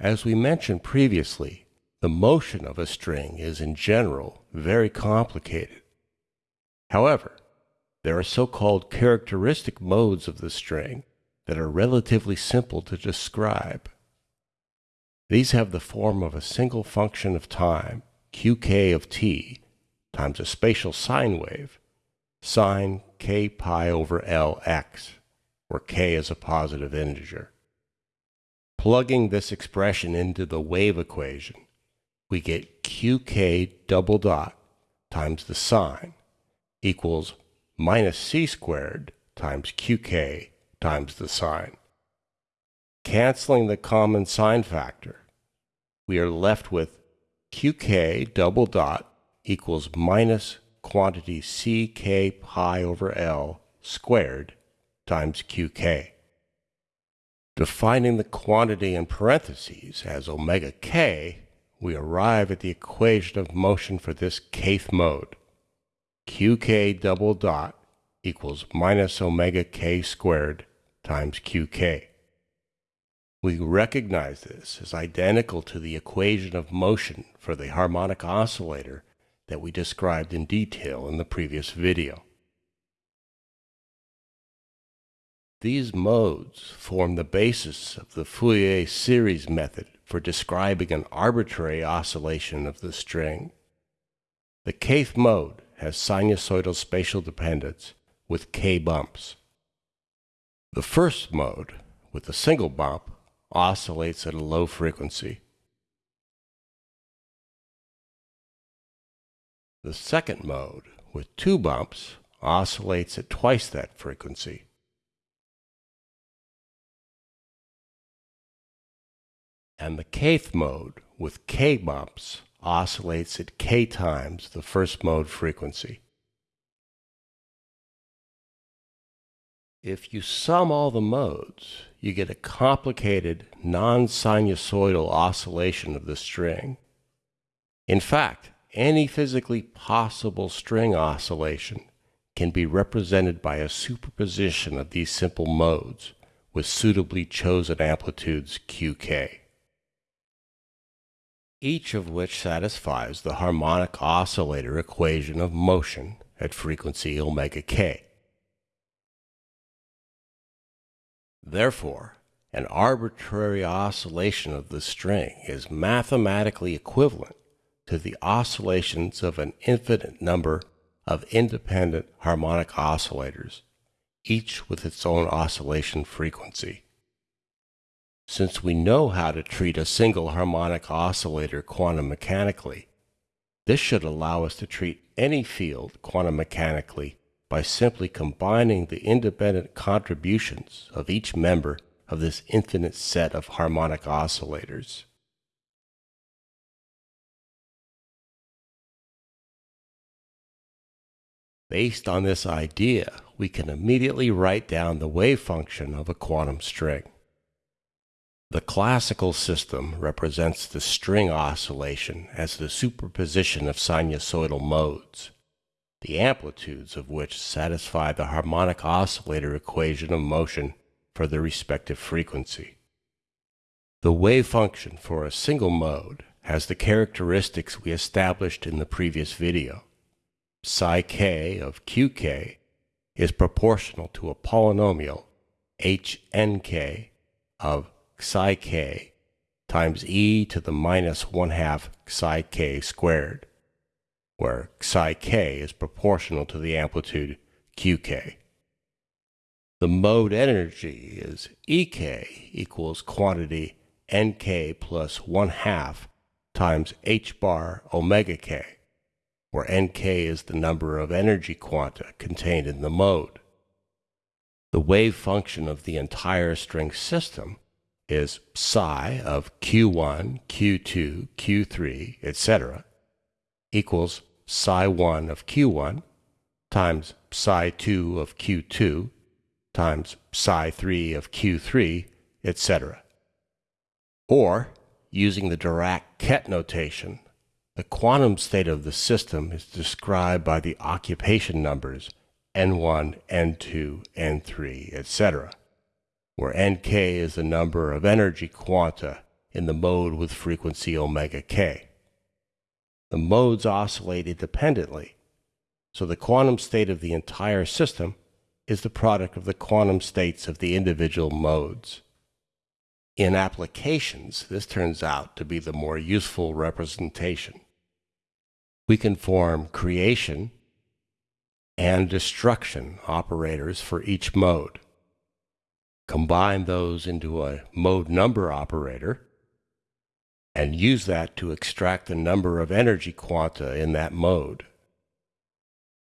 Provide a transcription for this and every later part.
As we mentioned previously, the motion of a string is in general very complicated. However, there are so-called characteristic modes of the string that are relatively simple to describe. These have the form of a single function of time, qk of t, times a spatial sine wave, sine k pi over Lx, where k is a positive integer. Plugging this expression into the wave equation, we get qk double dot times the sine equals minus c squared times qk times the sine. Canceling the common sine factor, we are left with qk double dot equals minus quantity ck pi over L squared times qk. Defining the quantity in parentheses as omega k, we arrive at the equation of motion for this kth mode. qk double dot equals minus omega k squared times qk. We recognize this as identical to the equation of motion for the harmonic oscillator that we described in detail in the previous video. These modes form the basis of the Fourier series method for describing an arbitrary oscillation of the string. The kth mode has sinusoidal spatial dependence with k bumps. The first mode, with a single bump, oscillates at a low frequency. The second mode, with two bumps, oscillates at twice that frequency. And the kth mode with k bumps oscillates at k times the first mode frequency. If you sum all the modes, you get a complicated non-sinusoidal oscillation of the string. In fact, any physically possible string oscillation can be represented by a superposition of these simple modes with suitably chosen amplitudes qk each of which satisfies the harmonic oscillator equation of motion at frequency omega k. Therefore, an arbitrary oscillation of the string is mathematically equivalent to the oscillations of an infinite number of independent harmonic oscillators, each with its own oscillation frequency. Since we know how to treat a single harmonic oscillator quantum mechanically, this should allow us to treat any field quantum mechanically by simply combining the independent contributions of each member of this infinite set of harmonic oscillators. Based on this idea, we can immediately write down the wave function of a quantum string. The classical system represents the string oscillation as the superposition of sinusoidal modes, the amplitudes of which satisfy the harmonic oscillator equation of motion for the respective frequency. The wave function for a single mode has the characteristics we established in the previous video. Psi k of qk is proportional to a polynomial hnk of psi k times e to the minus 1 half psi k squared, where psi k is proportional to the amplitude qk. The mode energy is Ek equals quantity Nk plus 1 half times h bar omega k, where Nk is the number of energy quanta contained in the mode. The wave function of the entire string system is psi of q1, q2, q3, etc. equals psi 1 of q1 times psi 2 of q2 times psi 3 of q3, etc. Or, using the Dirac-Ket notation, the quantum state of the system is described by the occupation numbers n1, n2, n3, etc where Nk is the number of energy quanta in the mode with frequency omega k. The modes oscillate independently, so the quantum state of the entire system is the product of the quantum states of the individual modes. In applications, this turns out to be the more useful representation. We can form creation and destruction operators for each mode. Combine those into a mode number operator and use that to extract the number of energy quanta in that mode.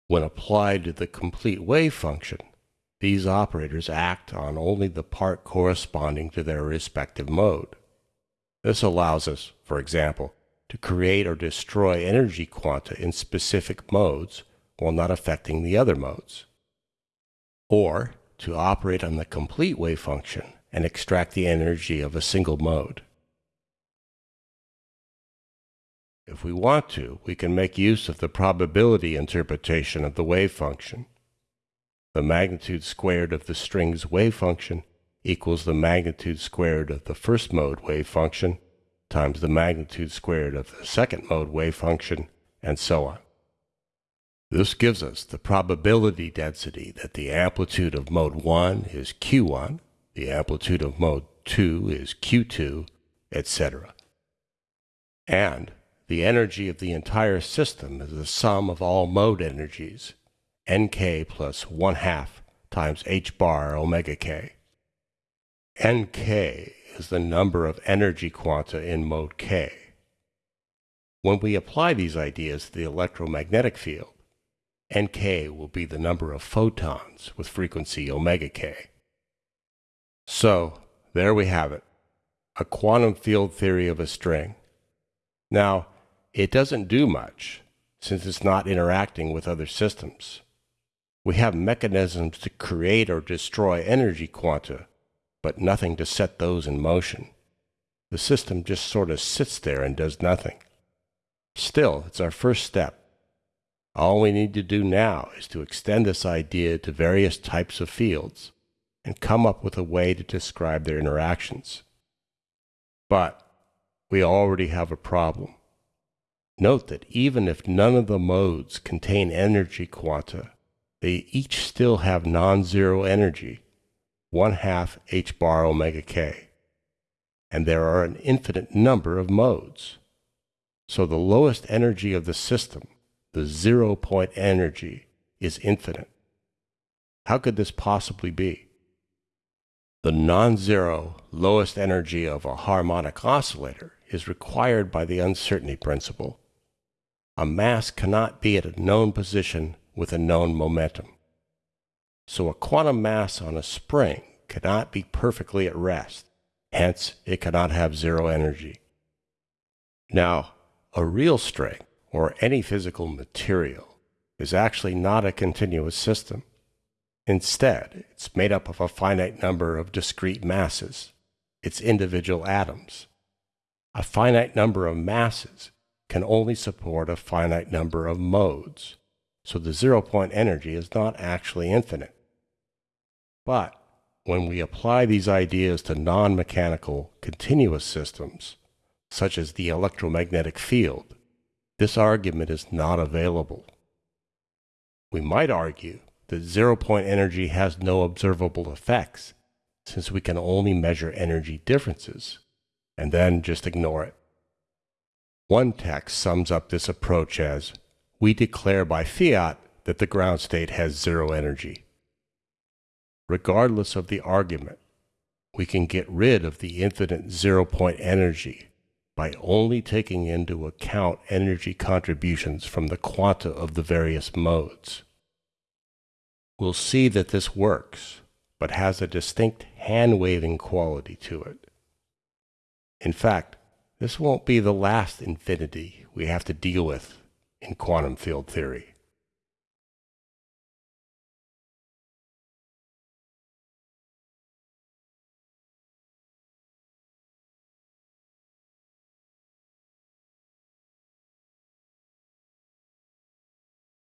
When applied to the complete wave function, these operators act on only the part corresponding to their respective mode. This allows us, for example, to create or destroy energy quanta in specific modes while not affecting the other modes. Or to operate on the complete wave function and extract the energy of a single mode. If we want to, we can make use of the probability interpretation of the wave function. The magnitude squared of the string's wave function equals the magnitude squared of the first mode wave function times the magnitude squared of the second mode wave function, and so on. This gives us the probability density that the amplitude of mode 1 is q1, the amplitude of mode 2 is q2, etc. And the energy of the entire system is the sum of all mode energies, nk plus 1 half times h bar omega k. nk is the number of energy quanta in mode k. When we apply these ideas to the electromagnetic field, nk will be the number of photons with frequency omega k. So, there we have it, a quantum field theory of a string. Now, it doesn't do much, since it's not interacting with other systems. We have mechanisms to create or destroy energy quanta, but nothing to set those in motion. The system just sort of sits there and does nothing. Still, it's our first step. All we need to do now is to extend this idea to various types of fields and come up with a way to describe their interactions. But we already have a problem. Note that even if none of the modes contain energy quanta, they each still have non-zero energy, 1 half h bar omega k. And there are an infinite number of modes. So the lowest energy of the system, the zero point energy, is infinite. How could this possibly be? The non-zero lowest energy of a harmonic oscillator is required by the uncertainty principle a mass cannot be at a known position with a known momentum. So a quantum mass on a spring cannot be perfectly at rest, hence it cannot have zero energy. Now, a real string, or any physical material, is actually not a continuous system. Instead, it's made up of a finite number of discrete masses, its individual atoms. A finite number of masses can only support a finite number of modes, so the zero point energy is not actually infinite. But when we apply these ideas to non-mechanical continuous systems, such as the electromagnetic field, this argument is not available. We might argue that zero-point energy has no observable effects, since we can only measure energy differences, and then just ignore it. One text sums up this approach as, we declare by fiat that the ground state has zero energy. Regardless of the argument, we can get rid of the infinite zero-point energy by only taking into account energy contributions from the quanta of the various modes. We'll see that this works, but has a distinct hand-waving quality to it. In fact, this won't be the last infinity we have to deal with in quantum field theory.